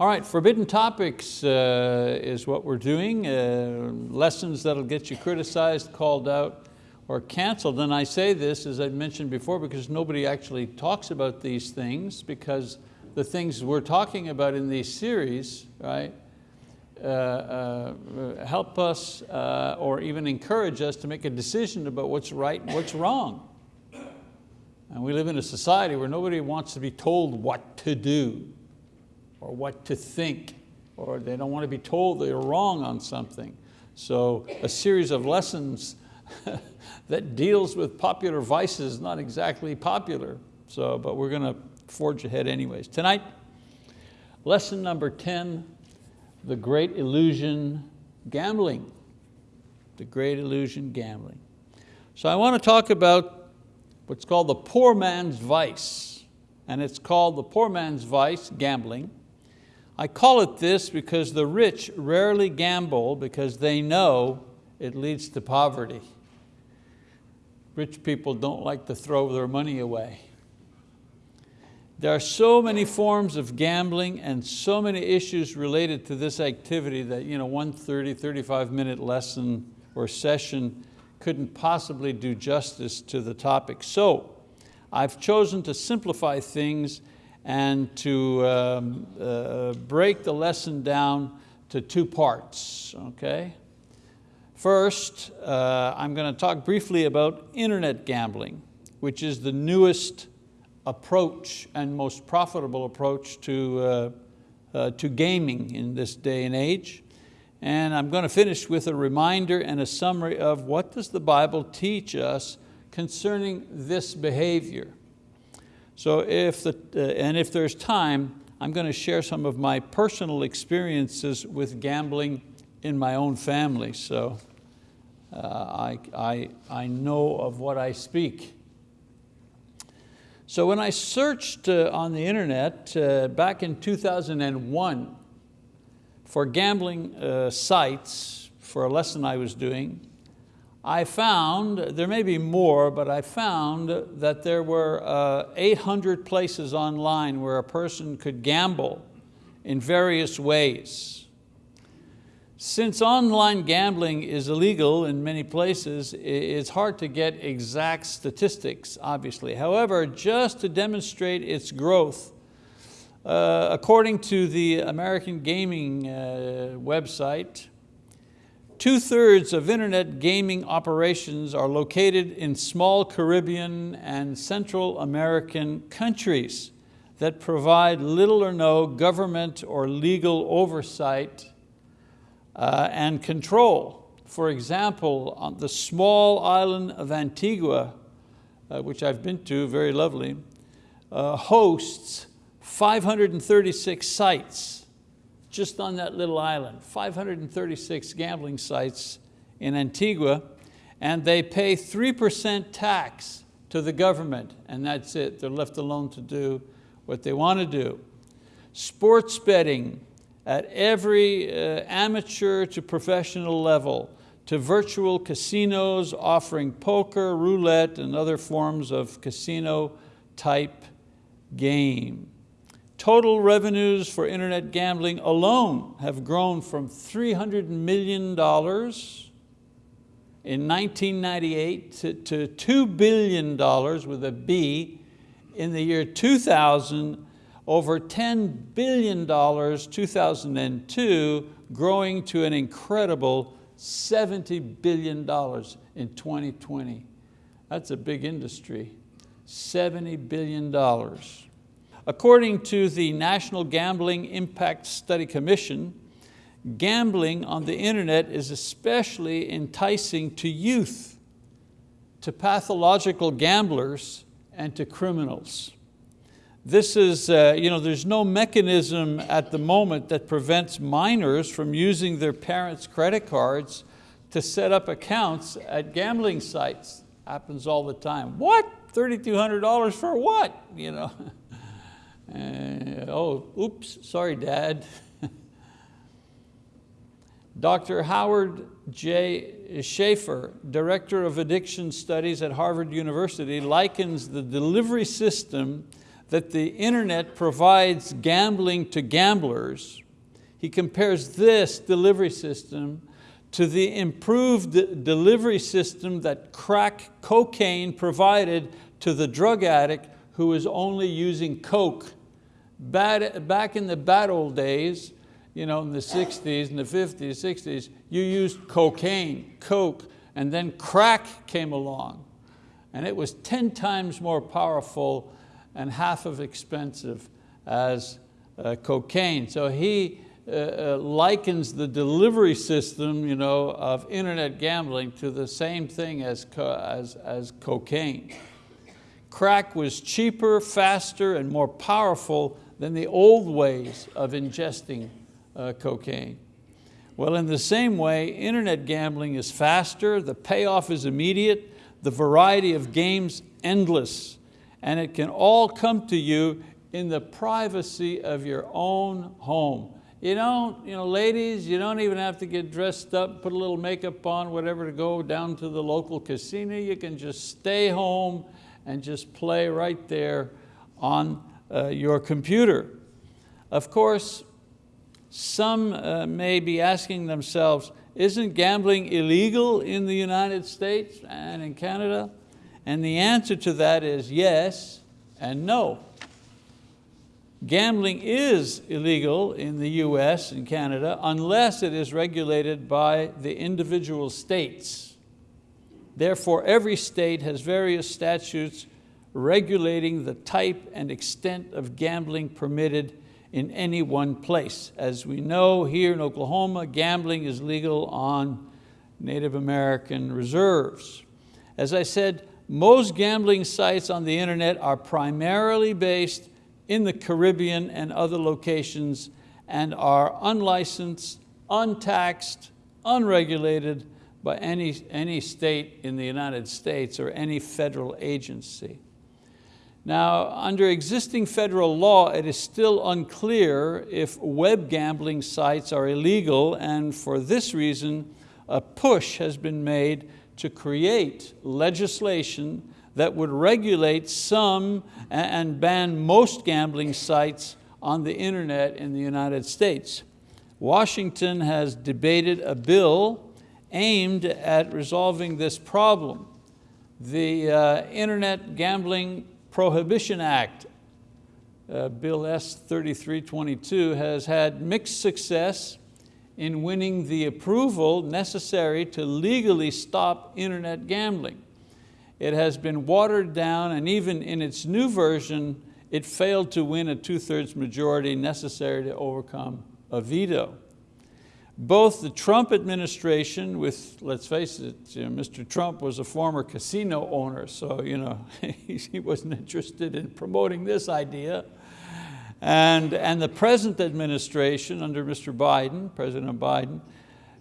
All right, forbidden topics uh, is what we're doing. Uh, lessons that'll get you criticized, called out, or canceled. And I say this, as I mentioned before, because nobody actually talks about these things, because the things we're talking about in these series, right, uh, uh, help us uh, or even encourage us to make a decision about what's right and what's wrong. And we live in a society where nobody wants to be told what to do or what to think, or they don't want to be told they're wrong on something. So a series of lessons that deals with popular vices not exactly popular, so, but we're going to forge ahead anyways. Tonight, lesson number 10, the great illusion gambling. The great illusion gambling. So I want to talk about what's called the poor man's vice. And it's called the poor man's vice, gambling. I call it this because the rich rarely gamble because they know it leads to poverty. Rich people don't like to throw their money away. There are so many forms of gambling and so many issues related to this activity that you know, one 30, 35 minute lesson or session couldn't possibly do justice to the topic. So I've chosen to simplify things and to um, uh, break the lesson down to two parts, okay? First, uh, I'm going to talk briefly about internet gambling, which is the newest approach and most profitable approach to, uh, uh, to gaming in this day and age. And I'm going to finish with a reminder and a summary of what does the Bible teach us concerning this behavior. So if the, uh, and if there's time, I'm going to share some of my personal experiences with gambling in my own family. So uh, I, I, I know of what I speak. So when I searched uh, on the internet uh, back in 2001 for gambling uh, sites for a lesson I was doing, I found, there may be more, but I found that there were uh, 800 places online where a person could gamble in various ways. Since online gambling is illegal in many places, it's hard to get exact statistics, obviously. However, just to demonstrate its growth, uh, according to the American Gaming uh, website, Two-thirds of internet gaming operations are located in small Caribbean and Central American countries that provide little or no government or legal oversight uh, and control. For example, on the small island of Antigua, uh, which I've been to, very lovely, uh, hosts 536 sites just on that little island, 536 gambling sites in Antigua, and they pay 3% tax to the government, and that's it. They're left alone to do what they want to do. Sports betting at every uh, amateur to professional level, to virtual casinos offering poker, roulette, and other forms of casino type game. Total revenues for internet gambling alone have grown from $300 million in 1998 to, to $2 billion with a B in the year 2000, over $10 billion 2002, growing to an incredible $70 billion in 2020. That's a big industry, $70 billion. According to the National Gambling Impact Study Commission, gambling on the internet is especially enticing to youth, to pathological gamblers, and to criminals. This is, uh, you know, there's no mechanism at the moment that prevents minors from using their parents' credit cards to set up accounts at gambling sites. Happens all the time. What? $3,200 for what? You know. Uh, oh, oops, sorry dad. Dr. Howard J. Shaffer, Director of Addiction Studies at Harvard University, likens the delivery system that the internet provides gambling to gamblers, he compares this delivery system to the improved delivery system that crack cocaine provided to the drug addict who is only using coke. Back in the bad old days, you know, in the 60s and the 50s, 60s, you used cocaine, coke, and then crack came along. And it was 10 times more powerful and half as expensive as uh, cocaine. So he uh, uh, likens the delivery system you know, of internet gambling to the same thing as, co as, as cocaine. Crack was cheaper, faster, and more powerful than the old ways of ingesting uh, cocaine. Well, in the same way, internet gambling is faster, the payoff is immediate, the variety of games endless, and it can all come to you in the privacy of your own home. You don't, you know, ladies, you don't even have to get dressed up, put a little makeup on, whatever, to go down to the local casino. You can just stay home and just play right there on uh, your computer. Of course, some uh, may be asking themselves, isn't gambling illegal in the United States and in Canada? And the answer to that is yes and no. Gambling is illegal in the US and Canada unless it is regulated by the individual states. Therefore, every state has various statutes regulating the type and extent of gambling permitted in any one place. As we know here in Oklahoma, gambling is legal on Native American reserves. As I said, most gambling sites on the internet are primarily based in the Caribbean and other locations and are unlicensed, untaxed, unregulated by any, any state in the United States or any federal agency. Now, under existing federal law, it is still unclear if web gambling sites are illegal and for this reason, a push has been made to create legislation that would regulate some and ban most gambling sites on the internet in the United States. Washington has debated a bill aimed at resolving this problem. The uh, Internet Gambling Prohibition Act, uh, Bill S 3322, has had mixed success in winning the approval necessary to legally stop internet gambling. It has been watered down and even in its new version, it failed to win a two-thirds majority necessary to overcome a veto both the Trump administration with, let's face it, you know, Mr. Trump was a former casino owner, so you know, he wasn't interested in promoting this idea. And, and the present administration under Mr. Biden, President Biden,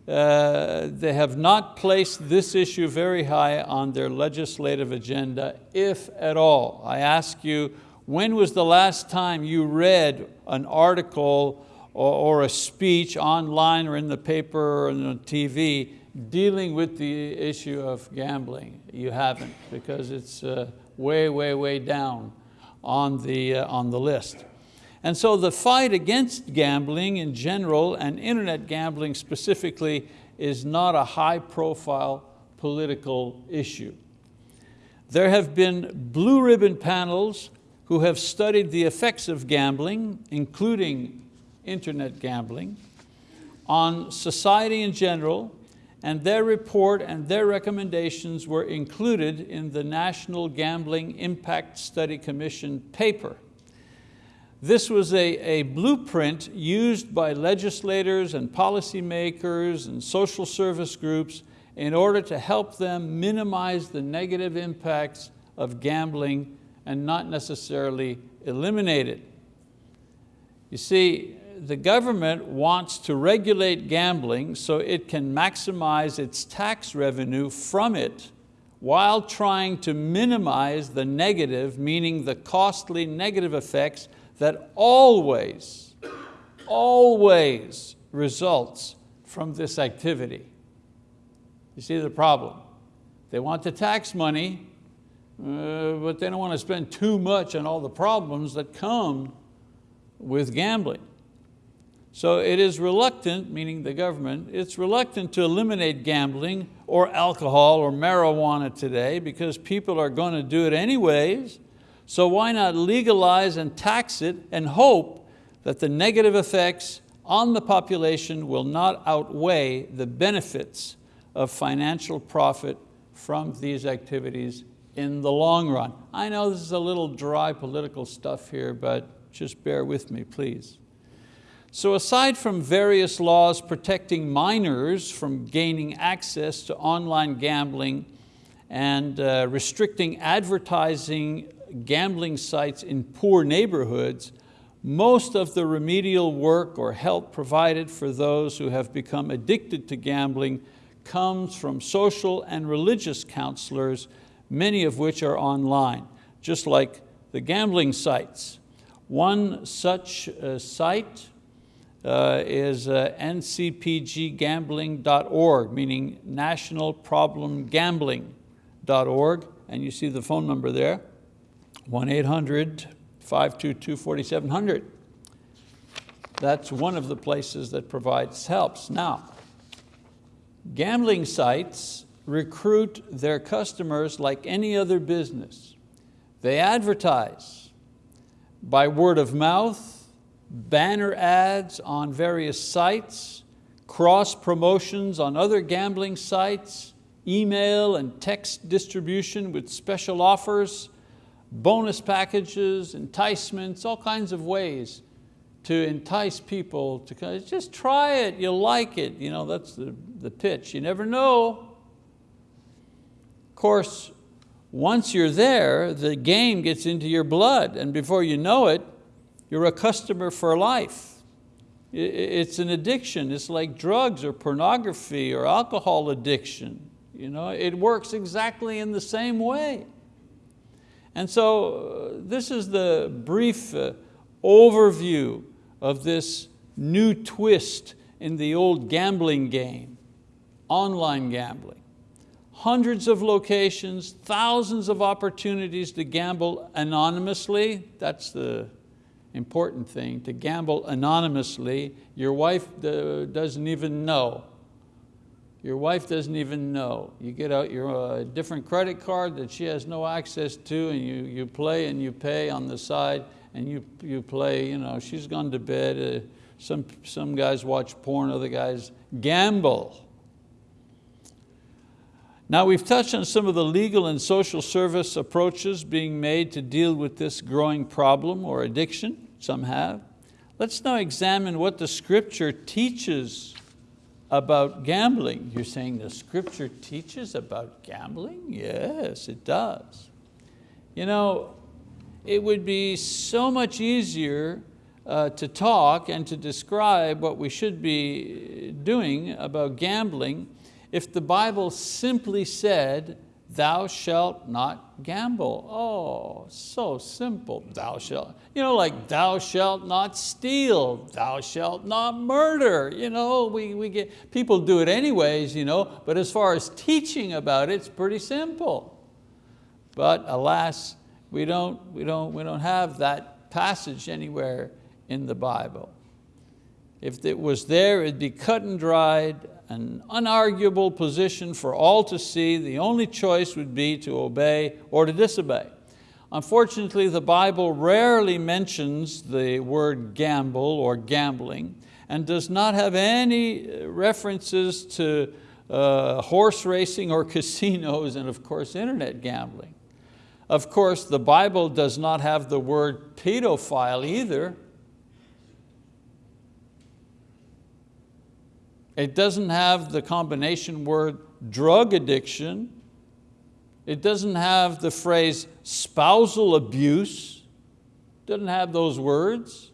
uh, they have not placed this issue very high on their legislative agenda, if at all. I ask you, when was the last time you read an article or, or a speech online or in the paper or on TV dealing with the issue of gambling. You haven't because it's uh, way, way, way down on the, uh, on the list. And so the fight against gambling in general and internet gambling specifically is not a high profile political issue. There have been blue ribbon panels who have studied the effects of gambling, including internet gambling, on society in general, and their report and their recommendations were included in the National Gambling Impact Study Commission paper. This was a, a blueprint used by legislators and policymakers and social service groups in order to help them minimize the negative impacts of gambling and not necessarily eliminate it. You see, the government wants to regulate gambling so it can maximize its tax revenue from it while trying to minimize the negative, meaning the costly negative effects that always, always results from this activity. You see the problem? They want to tax money, uh, but they don't want to spend too much on all the problems that come with gambling. So it is reluctant, meaning the government, it's reluctant to eliminate gambling or alcohol or marijuana today because people are going to do it anyways. So why not legalize and tax it and hope that the negative effects on the population will not outweigh the benefits of financial profit from these activities in the long run. I know this is a little dry political stuff here, but just bear with me, please. So aside from various laws protecting minors from gaining access to online gambling and uh, restricting advertising gambling sites in poor neighborhoods, most of the remedial work or help provided for those who have become addicted to gambling comes from social and religious counselors, many of which are online, just like the gambling sites. One such uh, site uh, is uh, ncpggambling.org, meaning nationalproblemgambling.org, and you see the phone number there, 1-800-522-4700. That's one of the places that provides helps. Now, gambling sites recruit their customers like any other business. They advertise by word of mouth, banner ads on various sites, cross promotions on other gambling sites, email and text distribution with special offers, bonus packages, enticements, all kinds of ways to entice people to just try it, you'll like it. You know, that's the, the pitch, you never know. Of course, once you're there, the game gets into your blood and before you know it, you're a customer for life. It's an addiction. It's like drugs or pornography or alcohol addiction. You know, it works exactly in the same way. And so uh, this is the brief uh, overview of this new twist in the old gambling game, online gambling. Hundreds of locations, thousands of opportunities to gamble anonymously. That's the important thing, to gamble anonymously. Your wife uh, doesn't even know your wife doesn't even know. You get out your uh, different credit card that she has no access to and you, you play and you pay on the side and you, you play, you know, she's gone to bed. Uh, some, some guys watch porn, other guys gamble. Now we've touched on some of the legal and social service approaches being made to deal with this growing problem or addiction, some have. Let's now examine what the scripture teaches about gambling. You're saying the scripture teaches about gambling? Yes, it does. You know, it would be so much easier uh, to talk and to describe what we should be doing about gambling if the Bible simply said, thou shalt not gamble. Oh, so simple, thou shalt. You know, like thou shalt not steal, thou shalt not murder. You know, we, we get, people do it anyways, you know, but as far as teaching about it, it's pretty simple. But alas, we don't, we don't, we don't have that passage anywhere in the Bible. If it was there, it'd be cut and dried an unarguable position for all to see. The only choice would be to obey or to disobey. Unfortunately, the Bible rarely mentions the word gamble or gambling and does not have any references to uh, horse racing or casinos and of course internet gambling. Of course, the Bible does not have the word pedophile either, It doesn't have the combination word drug addiction. It doesn't have the phrase spousal abuse. It doesn't have those words.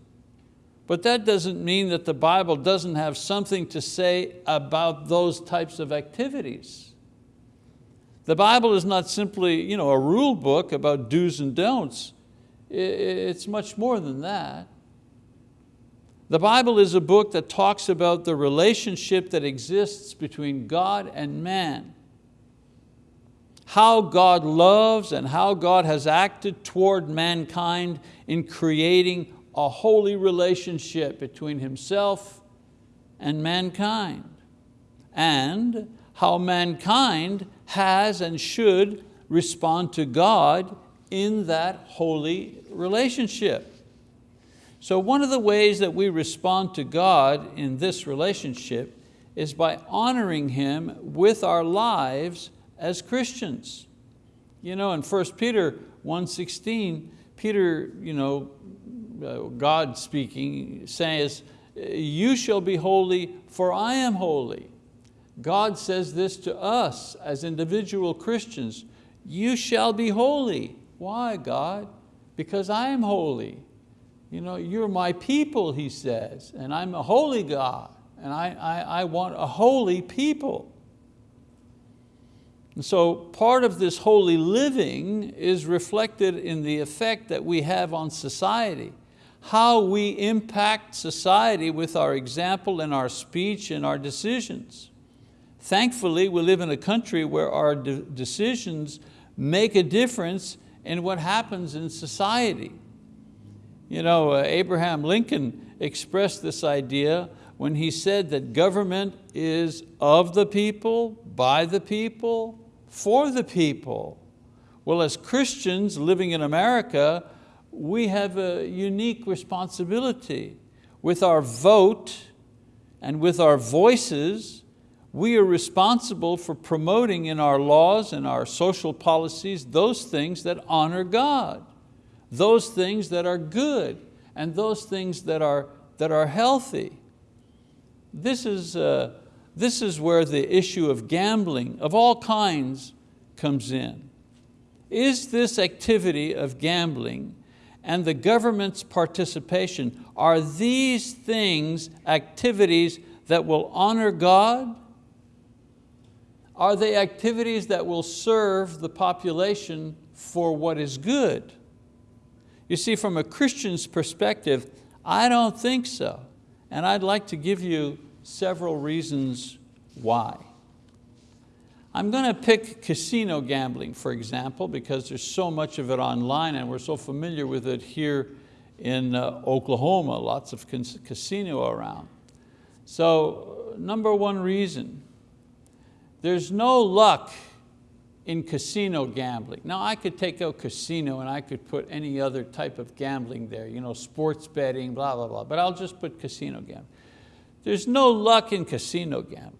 But that doesn't mean that the Bible doesn't have something to say about those types of activities. The Bible is not simply you know, a rule book about do's and don'ts. It's much more than that. The Bible is a book that talks about the relationship that exists between God and man. how God loves and how God has acted toward mankind in creating a holy relationship between himself and mankind, and how mankind has and should respond to God in that holy relationship. So one of the ways that we respond to God in this relationship is by honoring Him with our lives as Christians. You know, in 1 Peter 1.16, Peter, you know, uh, God speaking, says, you shall be holy for I am holy. God says this to us as individual Christians, you shall be holy. Why, God? Because I am holy. You know, you're my people, he says, and I'm a holy God, and I, I, I want a holy people. And so part of this holy living is reflected in the effect that we have on society, how we impact society with our example and our speech and our decisions. Thankfully, we live in a country where our de decisions make a difference in what happens in society. You know, uh, Abraham Lincoln expressed this idea when he said that government is of the people, by the people, for the people. Well, as Christians living in America, we have a unique responsibility. With our vote and with our voices, we are responsible for promoting in our laws and our social policies those things that honor God, those things that are good, and those things that are, that are healthy. This is, uh, this is where the issue of gambling of all kinds comes in. Is this activity of gambling and the government's participation, are these things activities that will honor God? Are they activities that will serve the population for what is good? You see, from a Christian's perspective, I don't think so. And I'd like to give you several reasons why. I'm going to pick casino gambling, for example, because there's so much of it online and we're so familiar with it here in uh, Oklahoma, lots of casino around. So number one reason, there's no luck in casino gambling. Now I could take out casino and I could put any other type of gambling there, you know, sports betting, blah, blah, blah, but I'll just put casino gambling. There's no luck in casino gambling.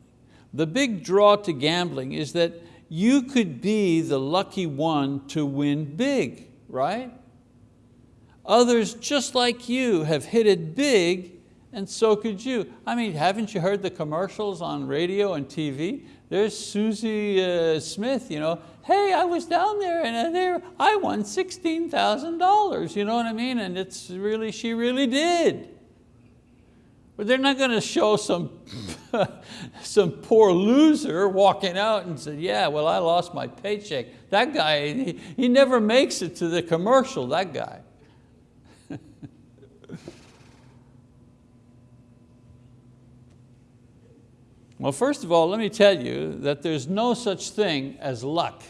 The big draw to gambling is that you could be the lucky one to win big, right? Others just like you have hit it big and so could you. I mean, haven't you heard the commercials on radio and TV? There's Susie uh, Smith, you know, hey, I was down there and uh, there I won $16,000, you know what I mean? And it's really, she really did. But they're not going to show some, some poor loser walking out and say, yeah, well, I lost my paycheck. That guy, he, he never makes it to the commercial, that guy. Well, first of all, let me tell you that there's no such thing as luck,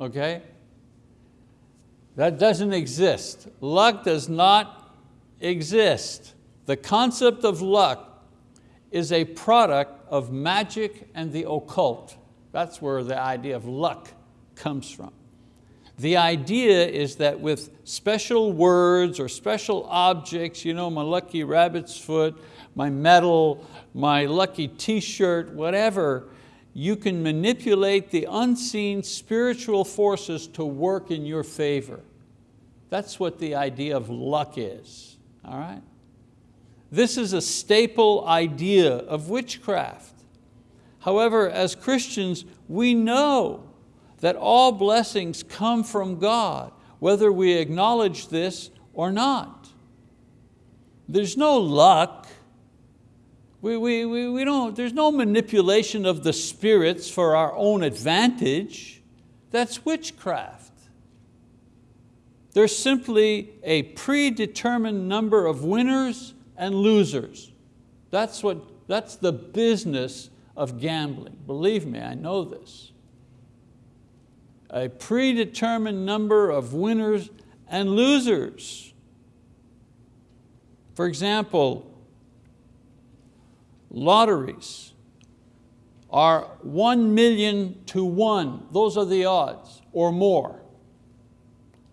okay? That doesn't exist. Luck does not exist. The concept of luck is a product of magic and the occult. That's where the idea of luck comes from. The idea is that with special words or special objects, you know, my lucky rabbit's foot, my medal, my lucky t-shirt, whatever, you can manipulate the unseen spiritual forces to work in your favor. That's what the idea of luck is, all right? This is a staple idea of witchcraft. However, as Christians, we know that all blessings come from God, whether we acknowledge this or not. There's no luck. We, we, we, we don't, there's no manipulation of the spirits for our own advantage. That's witchcraft. There's simply a predetermined number of winners and losers. That's, what, that's the business of gambling. Believe me, I know this. a predetermined number of winners and losers. For example, lotteries are one million to one. Those are the odds, or more.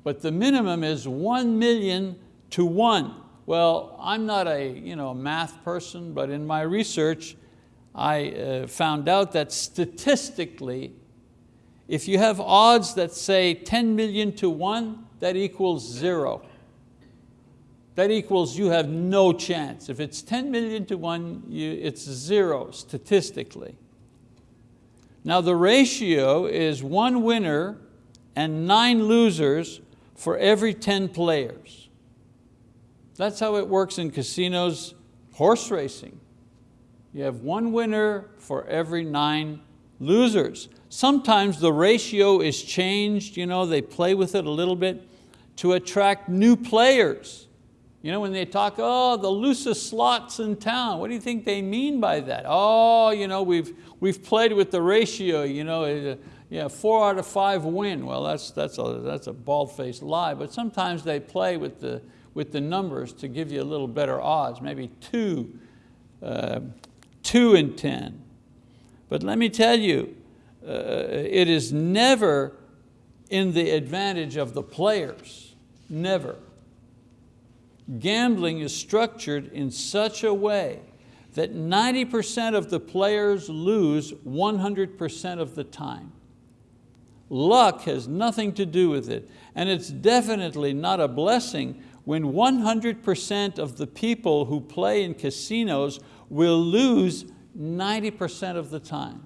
But the minimum is one million to one. Well, I'm not a you know, math person, but in my research, I uh, found out that statistically, if you have odds that say 10 million to one, that equals zero. That equals you have no chance. If it's 10 million to one, you, it's zero statistically. Now the ratio is one winner and nine losers for every 10 players. That's how it works in casinos, horse racing. You have one winner for every nine losers. Sometimes the ratio is changed, you know, they play with it a little bit to attract new players. You know, when they talk, oh, the loosest slots in town, what do you think they mean by that? Oh, you know, we've, we've played with the ratio, you know, uh, yeah, four out of five win. Well, that's, that's a, that's a bald-faced lie, but sometimes they play with the, with the numbers to give you a little better odds, maybe two, uh, two in 10. But let me tell you, uh, it is never in the advantage of the players, never. Gambling is structured in such a way that 90% of the players lose 100% of the time. Luck has nothing to do with it, and it's definitely not a blessing when 100% of the people who play in casinos will lose 90% of the time.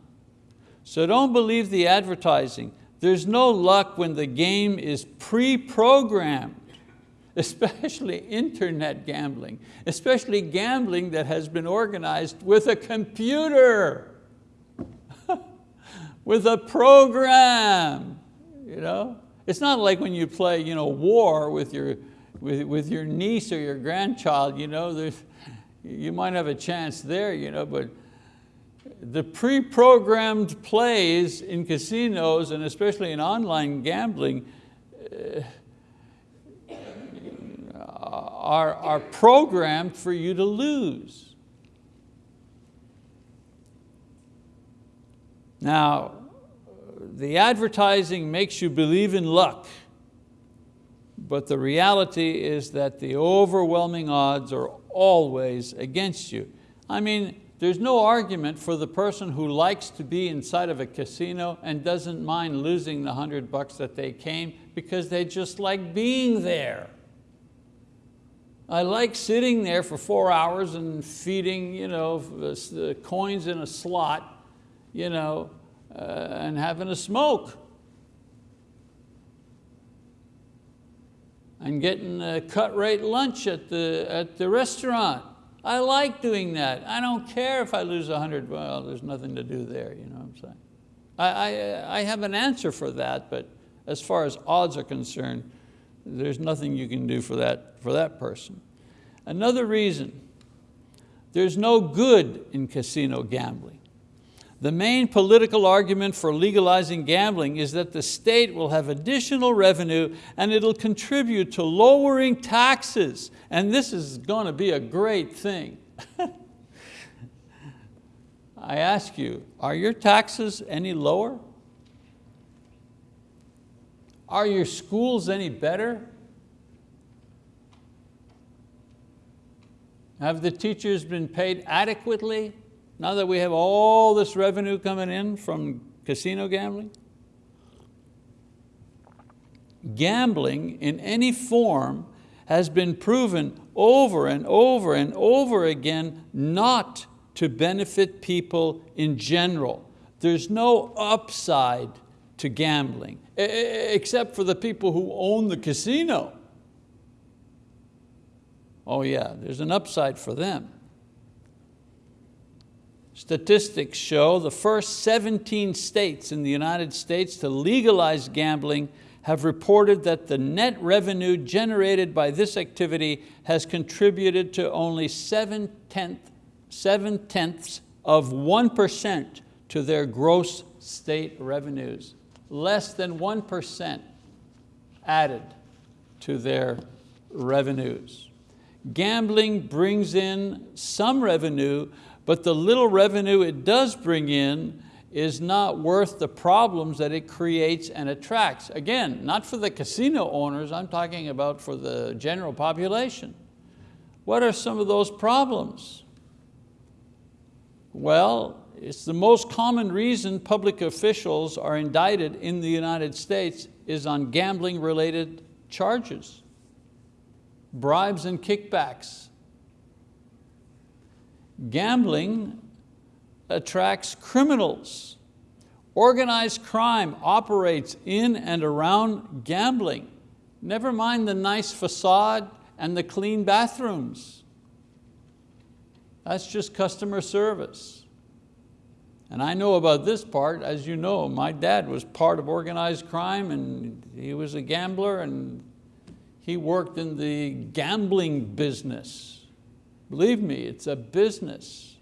So don't believe the advertising. There's no luck when the game is pre-programmed, especially internet gambling, especially gambling that has been organized with a computer, with a program. You know? It's not like when you play you know, war with your, with, with your niece or your grandchild, you, know, you might have a chance there, you know, but the pre-programmed plays in casinos and especially in online gambling uh, are, are programmed for you to lose. Now, the advertising makes you believe in luck, but the reality is that the overwhelming odds are always against you. I mean, there's no argument for the person who likes to be inside of a casino and doesn't mind losing the hundred bucks that they came because they just like being there. I like sitting there for four hours and feeding you know, the coins in a slot you know, uh, and having a smoke. and getting a cut rate lunch at the, at the restaurant. I like doing that. I don't care if I lose 100, well, there's nothing to do there, you know what I'm saying? I, I, I have an answer for that, but as far as odds are concerned, there's nothing you can do for that, for that person. Another reason, there's no good in casino gambling. The main political argument for legalizing gambling is that the state will have additional revenue and it'll contribute to lowering taxes. And this is going to be a great thing. I ask you, are your taxes any lower? Are your schools any better? Have the teachers been paid adequately? now that we have all this revenue coming in from casino gambling? Gambling in any form has been proven over and over and over again not to benefit people in general. There's no upside to gambling, except for the people who own the casino. Oh yeah, there's an upside for them. Statistics show the first 17 states in the United States to legalize gambling have reported that the net revenue generated by this activity has contributed to only 7 tenths, 7 tenths of 1% to their gross state revenues. Less than 1% added to their revenues. Gambling brings in some revenue, but the little revenue it does bring in is not worth the problems that it creates and attracts. Again, not for the casino owners, I'm talking about for the general population. What are some of those problems? Well, it's the most common reason public officials are indicted in the United States is on gambling related charges, bribes and kickbacks. Gambling attracts criminals. Organized crime operates in and around gambling. Never mind the nice facade and the clean bathrooms. That's just customer service. And I know about this part, as you know, my dad was part of organized crime and he was a gambler and he worked in the gambling business. Believe me, it's a business.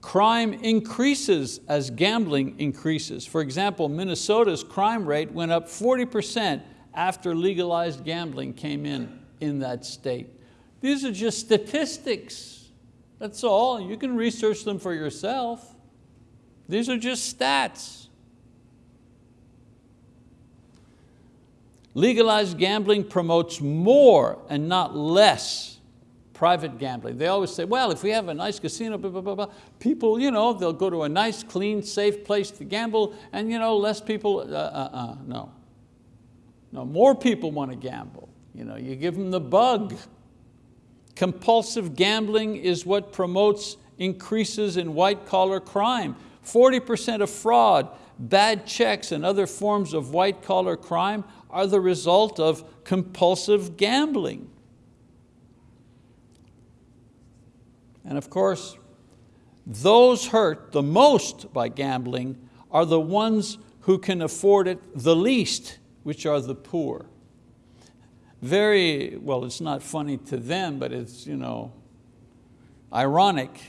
Crime increases as gambling increases. For example, Minnesota's crime rate went up 40% after legalized gambling came in in that state. These are just statistics. That's all. You can research them for yourself. These are just stats. Legalized gambling promotes more and not less private gambling. They always say, well, if we have a nice casino, blah, blah, blah, blah, people, you know, they'll go to a nice, clean, safe place to gamble and you know, less people, uh, uh, uh, no. No, more people want to gamble. You, know, you give them the bug. Compulsive gambling is what promotes increases in white collar crime. 40% of fraud, bad checks and other forms of white collar crime are the result of compulsive gambling. And of course, those hurt the most by gambling are the ones who can afford it the least, which are the poor. Very, well, it's not funny to them, but it's you know, ironic.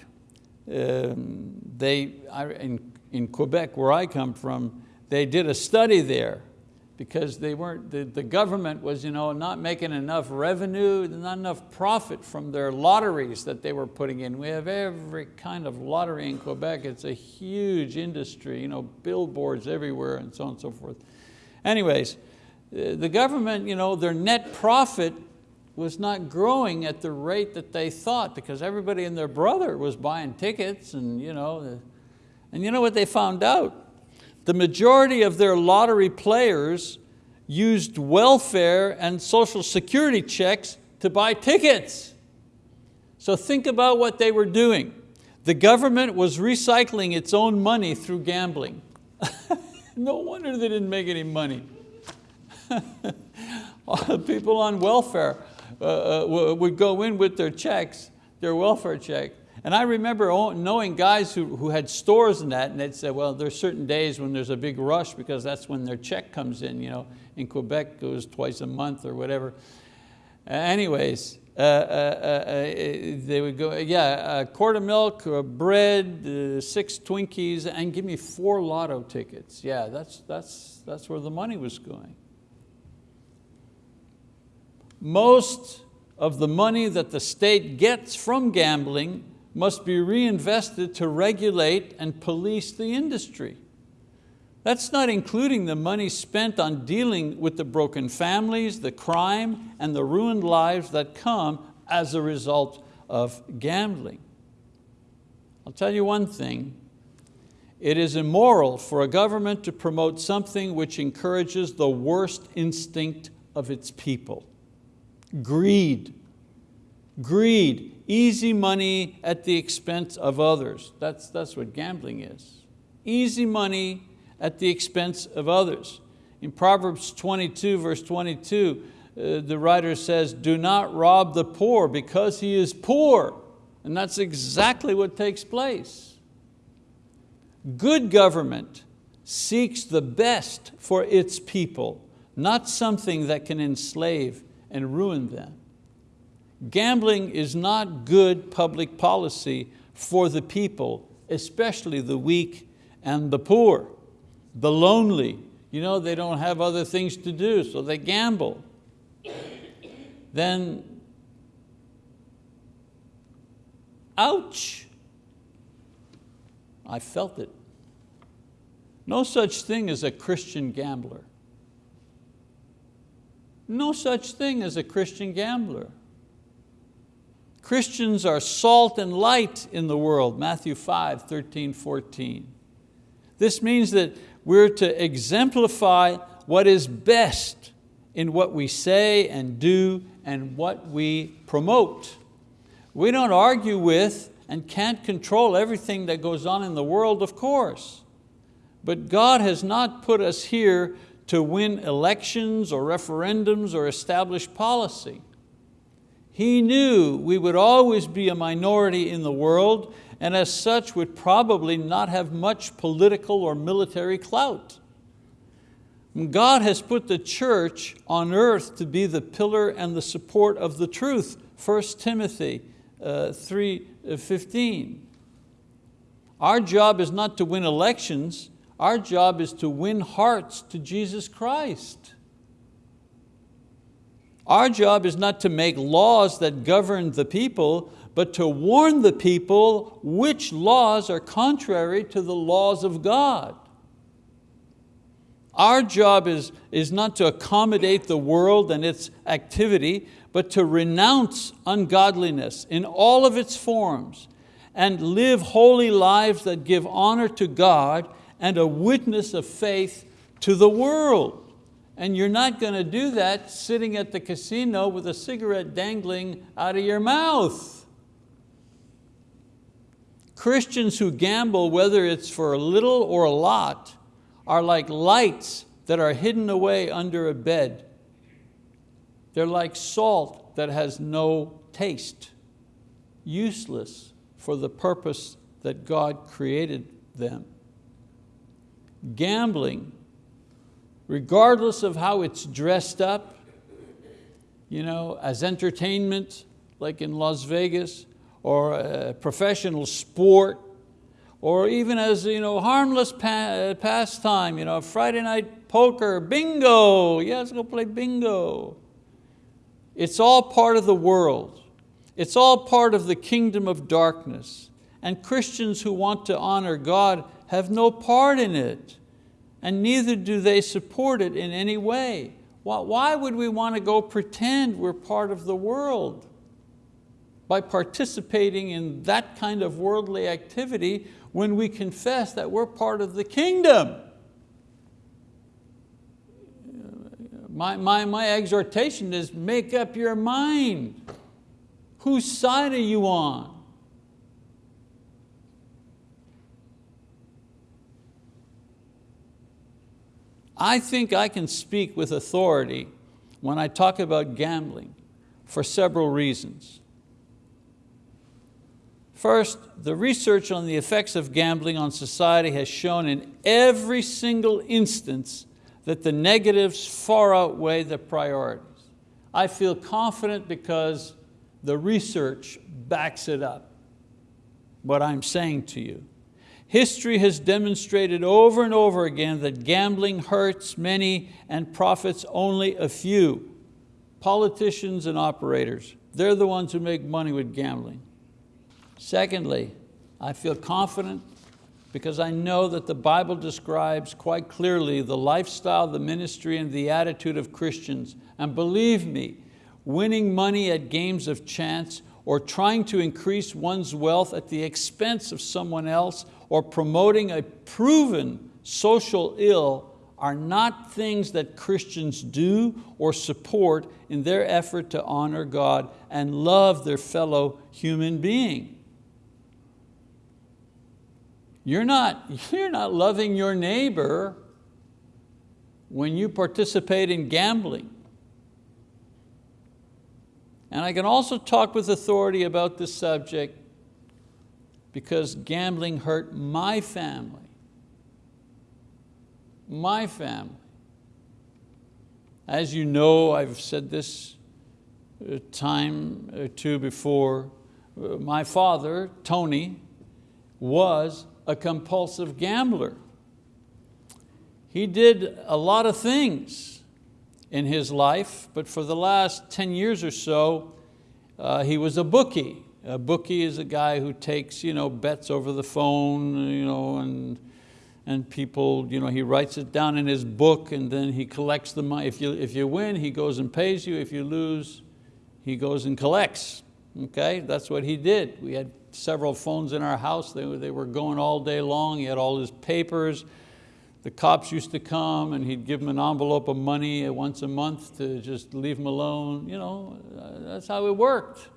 Um, they, in, in Quebec, where I come from, they did a study there because they weren't, the, the government was you know, not making enough revenue, not enough profit from their lotteries that they were putting in. We have every kind of lottery in Quebec. It's a huge industry, you know, billboards everywhere and so on and so forth. Anyways, the government, you know, their net profit was not growing at the rate that they thought because everybody and their brother was buying tickets and you know, and you know what they found out? the majority of their lottery players used welfare and social security checks to buy tickets. So think about what they were doing. The government was recycling its own money through gambling. no wonder they didn't make any money. People on welfare uh, uh would go in with their checks, their welfare check, and I remember knowing guys who, who had stores in that and they'd say, well, there's certain days when there's a big rush because that's when their check comes in. You know, in Quebec it was twice a month or whatever. Uh, anyways, uh, uh, uh, uh they would go, yeah, a quart of milk, bread, six Twinkies, and give me four lotto tickets. Yeah, that's, that's, that's where the money was going. Most of the money that the state gets from gambling must be reinvested to regulate and police the industry. That's not including the money spent on dealing with the broken families, the crime, and the ruined lives that come as a result of gambling. I'll tell you one thing, it is immoral for a government to promote something which encourages the worst instinct of its people, greed. Greed, easy money at the expense of others. That's, that's what gambling is. Easy money at the expense of others. In Proverbs 22, verse 22, uh, the writer says, do not rob the poor because he is poor. And that's exactly what takes place. Good government seeks the best for its people, not something that can enslave and ruin them. Gambling is not good public policy for the people, especially the weak and the poor. the lonely. You know, they don't have other things to do, so they gamble. Then, ouch, I felt it. No such thing as a Christian gambler. No such thing as a Christian gambler. Christians are salt and light in the world, Matthew 5, 13, 14. This means that we're to exemplify what is best in what we say and do and what we promote. We don't argue with and can't control everything that goes on in the world, of course. But God has not put us here to win elections or referendums or establish policy. He knew we would always be a minority in the world and as such would probably not have much political or military clout. God has put the church on earth to be the pillar and the support of the truth, 1 Timothy uh, 3.15. Uh, Our job is not to win elections, our job is to win hearts to Jesus Christ. Our job is not to make laws that govern the people, but to warn the people which laws are contrary to the laws of God. Our job is, is not to accommodate the world and its activity, but to renounce ungodliness in all of its forms and live holy lives that give honor to God and a witness of faith to the world. And you're not going to do that sitting at the casino with a cigarette dangling out of your mouth. Christians who gamble, whether it's for a little or a lot, are like lights that are hidden away under a bed. They're like salt that has no taste, useless for the purpose that God created them. Gambling regardless of how it's dressed up, you know, as entertainment, like in Las Vegas, or a professional sport, or even as you know, harmless pa pastime, you know, Friday night poker, bingo, yeah, let's go play bingo. It's all part of the world. It's all part of the kingdom of darkness. And Christians who want to honor God have no part in it and neither do they support it in any way. Why would we want to go pretend we're part of the world? By participating in that kind of worldly activity when we confess that we're part of the kingdom. My, my, my exhortation is make up your mind. Whose side are you on? I think I can speak with authority when I talk about gambling for several reasons. First, the research on the effects of gambling on society has shown in every single instance that the negatives far outweigh the priorities. I feel confident because the research backs it up, what I'm saying to you. History has demonstrated over and over again that gambling hurts many and profits only a few. Politicians and operators, they're the ones who make money with gambling. Secondly, I feel confident because I know that the Bible describes quite clearly the lifestyle, the ministry, and the attitude of Christians. And believe me, winning money at games of chance or trying to increase one's wealth at the expense of someone else or promoting a proven social ill are not things that Christians do or support in their effort to honor God and love their fellow human being. You're not, you're not loving your neighbor when you participate in gambling. And I can also talk with authority about this subject because gambling hurt my family. My family. As you know, I've said this uh, time or two before, uh, my father, Tony, was a compulsive gambler. he did a lot of things in his life, but for the last 10 years or so, uh, he was a bookie. A bookie is a guy who takes you know, bets over the phone you know, and, and people, you know, he writes it down in his book and then he collects the money. If you, if you win, he goes and pays you. If you lose, he goes and collects. Okay, that's what he did. We had several phones in our house. They, they were going all day long. He had all his papers. The cops used to come and he'd give them an envelope of money once a month to just leave them alone. You know, uh, that's how it worked.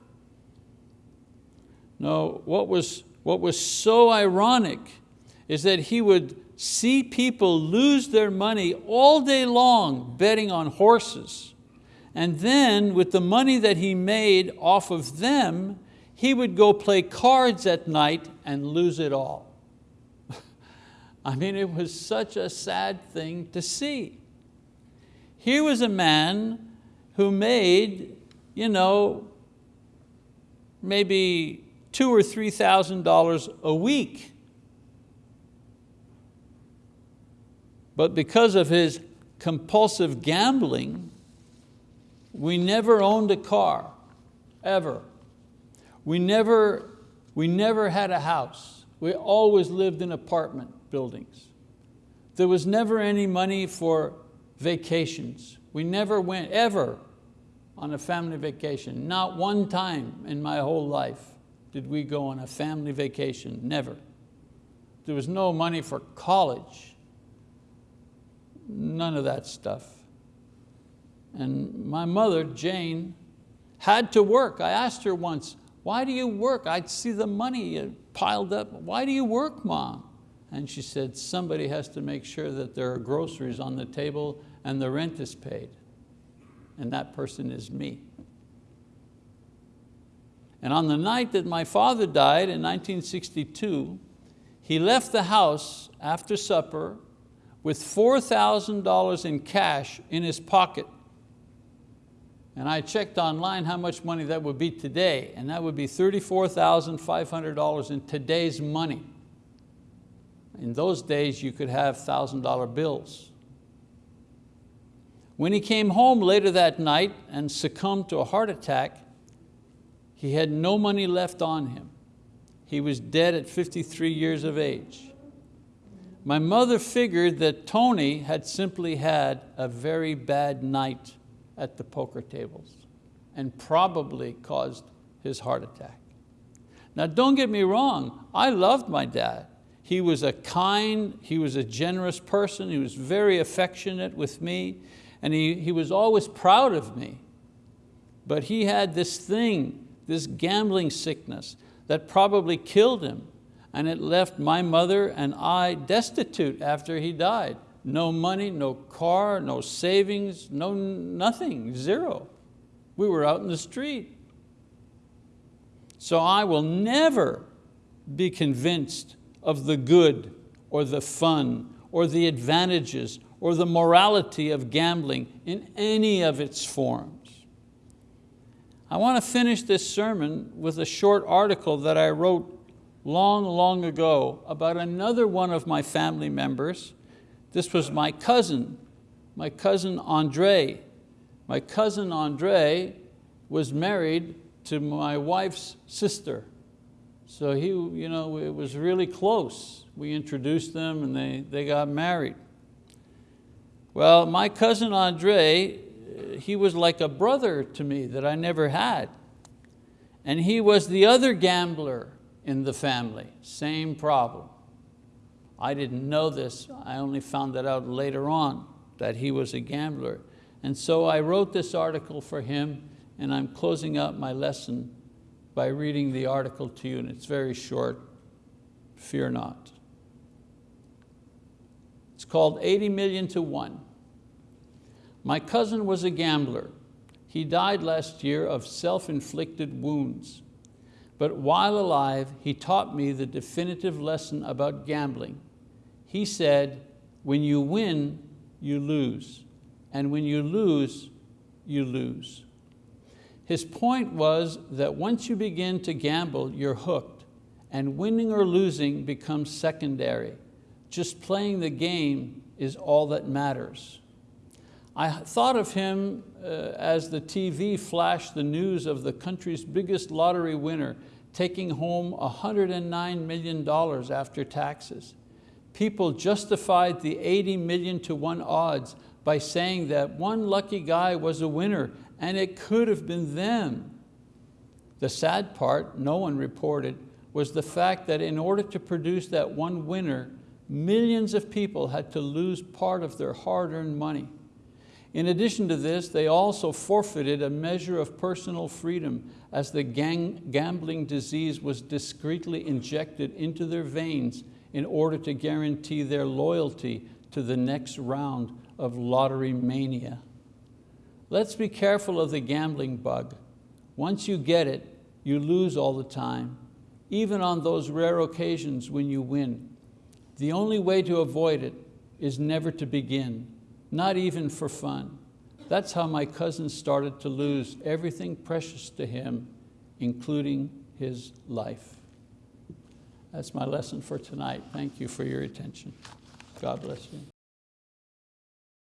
No, what was, what was so ironic is that he would see people lose their money all day long betting on horses. And then with the money that he made off of them, he would go play cards at night and lose it all. I mean, it was such a sad thing to see. Here was a man who made, you know, maybe two or three thousand dollars a week. But because of his compulsive gambling, we never owned a car, ever. We never, we never had a house. We always lived in apartment buildings. There was never any money for vacations. We never went, ever, on a family vacation. Not one time in my whole life did we go on a family vacation, never. There was no money for college. None of that stuff. And my mother, Jane, had to work. I asked her once, why do you work? I'd see the money piled up. Why do you work, mom? And she said, somebody has to make sure that there are groceries on the table and the rent is paid. And that person is me. And on the night that my father died in 1962, he left the house after supper with $4,000 in cash in his pocket. And I checked online how much money that would be today, and that would be $34,500 in today's money. In those days, you could have $1,000 bills. When he came home later that night and succumbed to a heart attack, he had no money left on him. He was dead at 53 years of age. My mother figured that Tony had simply had a very bad night at the poker tables and probably caused his heart attack. Now don't get me wrong, I loved my dad. He was a kind, he was a generous person, he was very affectionate with me, and he, he was always proud of me. But he had this thing, this gambling sickness, that probably killed him, and it left my mother and I destitute after he died. No money, no car, no savings, no nothing, zero. We were out in the street. So I will never be convinced of the good or the fun or the advantages or the morality of gambling in any of its forms. I want to finish this sermon with a short article that I wrote long, long ago about another one of my family members. This was my cousin, my cousin Andre. My cousin Andre was married to my wife's sister. So he, you know, it was really close. We introduced them and they, they got married. Well, my cousin Andre, he was like a brother to me that I never had. And he was the other gambler in the family, same problem. I didn't know this, I only found that out later on, that he was a gambler. And so I wrote this article for him and I'm closing out my lesson by reading the article to you, and it's very short, fear not. It's called 80 million to one. My cousin was a gambler. He died last year of self-inflicted wounds. But while alive, he taught me the definitive lesson about gambling. He said, when you win, you lose. And when you lose, you lose. His point was that once you begin to gamble, you're hooked and winning or losing becomes secondary. Just playing the game is all that matters. I thought of him uh, as the TV flashed the news of the country's biggest lottery winner taking home $109 million after taxes. People justified the 80 million to one odds by saying that one lucky guy was a winner and it could have been them. The sad part, no one reported, was the fact that in order to produce that one winner, millions of people had to lose part of their hard-earned money. In addition to this, they also forfeited a measure of personal freedom as the gang gambling disease was discreetly injected into their veins in order to guarantee their loyalty to the next round of lottery mania. Let's be careful of the gambling bug. Once you get it, you lose all the time, even on those rare occasions when you win. The only way to avoid it is never to begin not even for fun. That's how my cousin started to lose everything precious to him, including his life. That's my lesson for tonight. Thank you for your attention. God bless you.